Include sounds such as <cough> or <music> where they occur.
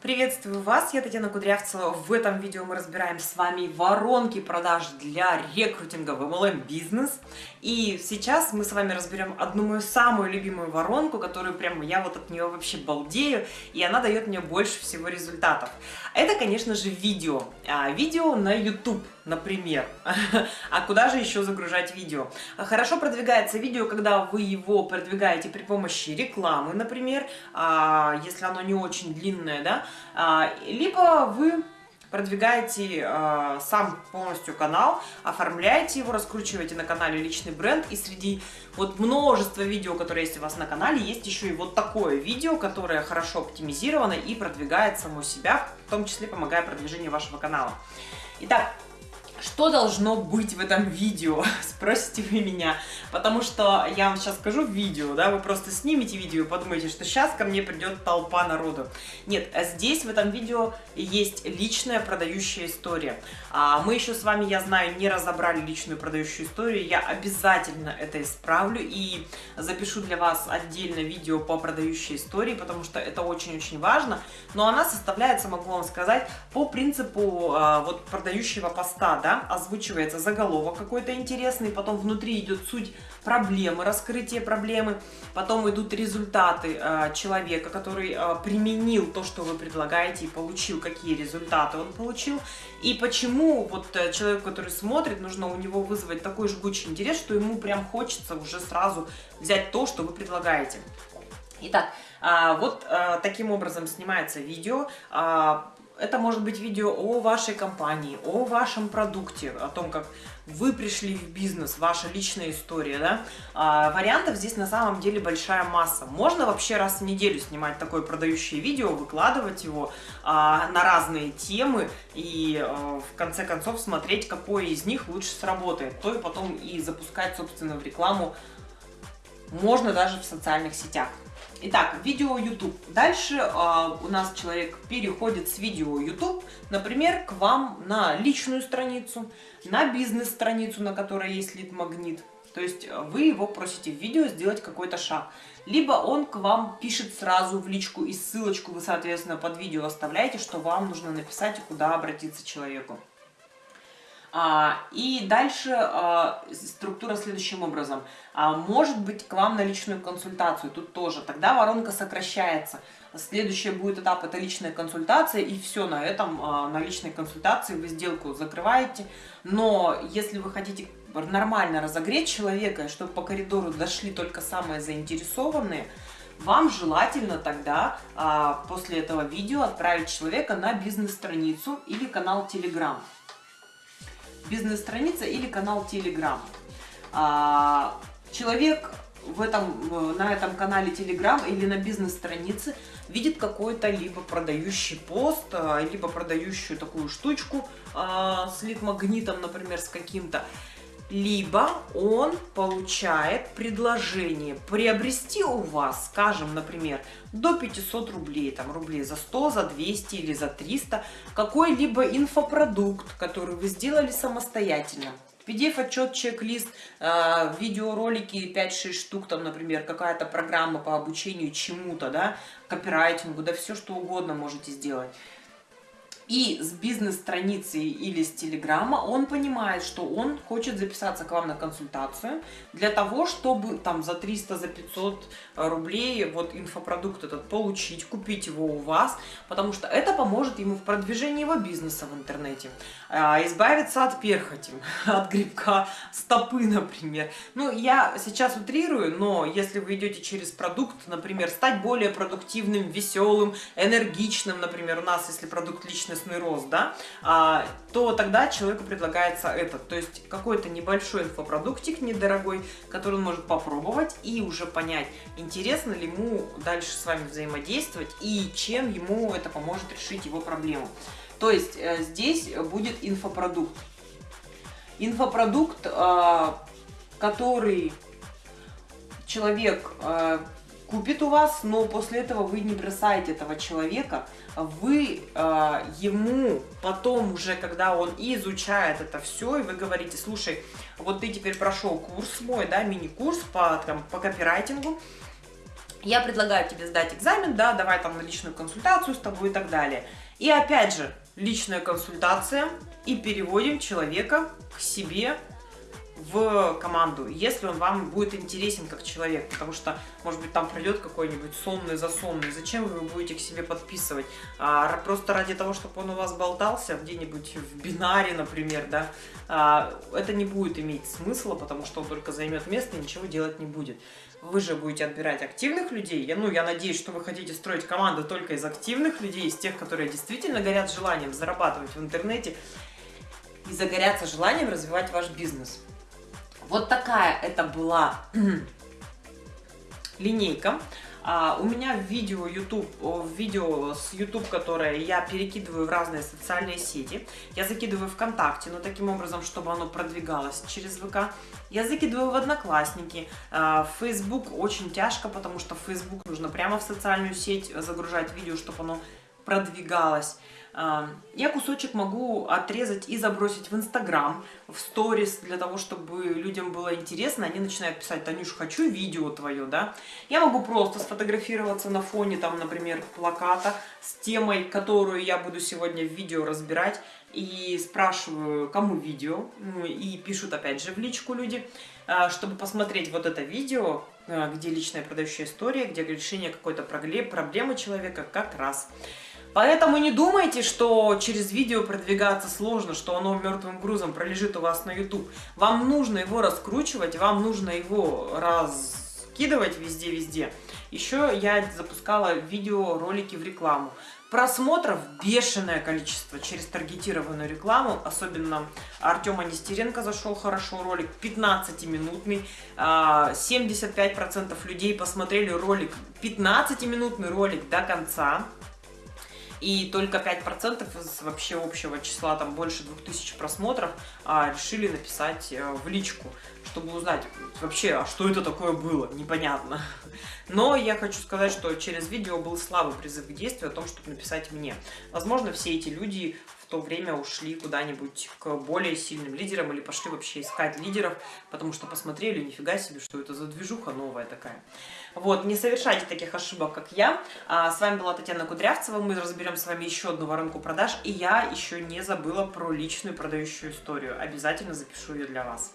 Приветствую вас, я Татьяна Кудрявцева. В этом видео мы разбираем с вами воронки продаж для рекрутинга в MLM бизнес. И сейчас мы с вами разберем одну мою самую любимую воронку, которую прямо я вот от нее вообще балдею, и она дает мне больше всего результатов. Это, конечно же, видео. А, видео на YouTube, например. <laughs> А куда же еще загружать видео? Хорошо продвигается видео, когда вы его продвигаете при помощи рекламы, например, а, если оно не очень длинное, да, либо вы продвигаете э, сам полностью канал, оформляете его, раскручиваете на канале личный бренд, и среди вот множества видео, которые есть у вас на канале, есть еще и вот такое видео, которое хорошо оптимизировано и продвигает само себя, в том числе помогая продвижению вашего канала. Итак, что должно быть в этом видео, <laughs> спросите вы меня, потому что я вам сейчас скажу в видео, да, вы просто снимете видео и подумаете, что сейчас ко мне придет толпа народу. Нет, а здесь в этом видео есть личная продающая история. А мы еще с вами, я знаю, не разобрали личную продающую историю, я обязательно это исправлю и запишу для вас отдельно видео по продающей истории, потому что это очень-очень важно, но она составляется, могу вам сказать, по принципу а, вот продающего поста, да, да, озвучивается заголовок какой-то интересный, потом внутри идет суть проблемы, раскрытие проблемы, потом идут результаты э, человека, который э, применил то, что вы предлагаете и получил, какие результаты он получил, и почему вот э, человек, который смотрит, нужно у него вызвать такой жгучий интерес, что ему прям хочется уже сразу взять то, что вы предлагаете. Итак, а, вот а, таким образом снимается видео. Это может быть видео о вашей компании, о вашем продукте, о том, как вы пришли в бизнес, ваша личная история, да. А, вариантов здесь на самом деле большая масса. Можно вообще раз в неделю снимать такое продающее видео, выкладывать его а, на разные темы и а, в конце концов смотреть, какое из них лучше сработает. То и потом и запускать, собственно, в рекламу можно даже в социальных сетях. Итак, видео YouTube. Дальше э, у нас человек переходит с видео YouTube, например, к вам на личную страницу, на бизнес-страницу, на которой есть лид-магнит. То есть э, вы его просите в видео сделать какой-то шаг. Либо он к вам пишет сразу в личку и ссылочку вы, соответственно, под видео оставляете, что вам нужно написать и куда обратиться человеку. А, и дальше а, структура следующим образом. А, может быть к вам на личную консультацию, тут тоже. Тогда воронка сокращается. Следующий будет этап, это личная консультация, и все, на этом, на личной консультации вы сделку закрываете. Но если вы хотите нормально разогреть человека, чтобы по коридору дошли только самые заинтересованные, вам желательно тогда после этого видео отправить человека на бизнес-страницу или канал Telegram бизнес-страница или канал Telegram. А, человек в этом, на этом канале Telegram или на бизнес-странице видит какой-то либо продающий пост, а, либо продающую такую штучку а, с лид-магнитом, например, с каким-то либо он получает предложение приобрести у вас, скажем, например, до 500 рублей, там рублей за 100, за 200 или за 300, какой-либо инфопродукт, который вы сделали самостоятельно. PDF-отчет, чек-лист, э, видеоролики 5-6 штук, там, например, какая-то программа по обучению чему-то, да, копирайтингу, да все что угодно можете сделать и с бизнес-страницы или с телеграмма он понимает, что он хочет записаться к вам на консультацию для того, чтобы там за 300, за 500 рублей вот инфопродукт этот получить, купить его у вас, потому что это поможет ему в продвижении его бизнеса в интернете, а, избавиться от перхоти, <laughs> от грибка стопы, например. Ну, я сейчас утрирую, но если вы идете через продукт, например, стать более продуктивным, веселым, энергичным, например, у нас, если продукт личный личностный рост, да, а, то тогда человеку предлагается этот, то есть какой-то небольшой инфопродуктик недорогой, который он может попробовать и уже понять, интересно ли ему дальше с вами взаимодействовать и чем ему это поможет решить его проблему. То есть э, здесь будет инфопродукт. Инфопродукт, э, который человек э, купит у вас, но после этого вы не бросаете этого человека, вы э, ему потом уже, когда он изучает это все, и вы говорите, слушай, вот ты теперь прошел курс мой, да, мини-курс по, там, по копирайтингу, я предлагаю тебе сдать экзамен, да, давай там на личную консультацию с тобой и так далее. И опять же, личная консультация и переводим человека к себе в команду, если он вам будет интересен как человек, потому что, может быть, там пройдет какой-нибудь сонный засонный, зачем вы его будете к себе подписывать? А, просто ради того, чтобы он у вас болтался где-нибудь в бинаре, например, да, а, это не будет иметь смысла, потому что он только займет место и ничего делать не будет. Вы же будете отбирать активных людей, я, ну, я надеюсь, что вы хотите строить команду только из активных людей, из тех, которые действительно горят желанием зарабатывать в интернете, и загорятся желанием развивать ваш бизнес. Вот такая это была <clears throat> линейка. А, у меня в видео YouTube, в видео с YouTube, которое я перекидываю в разные социальные сети. Я закидываю ВКонтакте, но таким образом, чтобы оно продвигалось через ВК. Я закидываю в Одноклассники. А, Facebook очень тяжко, потому что в Facebook нужно прямо в социальную сеть загружать видео, чтобы оно продвигалось. Я кусочек могу отрезать и забросить в Инстаграм, в сторис, для того, чтобы людям было интересно. Они начинают писать, Танюш, хочу видео твое, да. Я могу просто сфотографироваться на фоне, там, например, плаката с темой, которую я буду сегодня в видео разбирать. И спрашиваю, кому видео, ну, и пишут опять же в личку люди, а, чтобы посмотреть вот это видео, а, где личная продающая история, где решение какой-то проблемы человека как раз. Поэтому не думайте, что через видео продвигаться сложно, что оно мертвым грузом пролежит у вас на YouTube. Вам нужно его раскручивать, вам нужно его раскидывать везде-везде. Еще я запускала видео, ролики в рекламу. Просмотров бешеное количество через таргетированную рекламу. Особенно Артема Нестеренко зашел хорошо ролик, 15-минутный. 75% людей посмотрели ролик, 15-минутный ролик до конца и только 5% из вообще общего числа, там больше 2000 просмотров, а, решили написать э, в личку, чтобы узнать вообще, а что это такое было, непонятно. Но я хочу сказать, что через видео был слабый призыв к действию о том, чтобы написать мне. Возможно, все эти люди то время ушли куда-нибудь к более сильным лидерам или пошли вообще искать лидеров, потому что посмотрели, нифига себе, что это за движуха новая такая. Вот, не совершайте таких ошибок, как я. А, с вами была Татьяна Кудрявцева, мы разберем с вами еще одну воронку продаж, и я еще не забыла про личную продающую историю. Обязательно запишу ее для вас.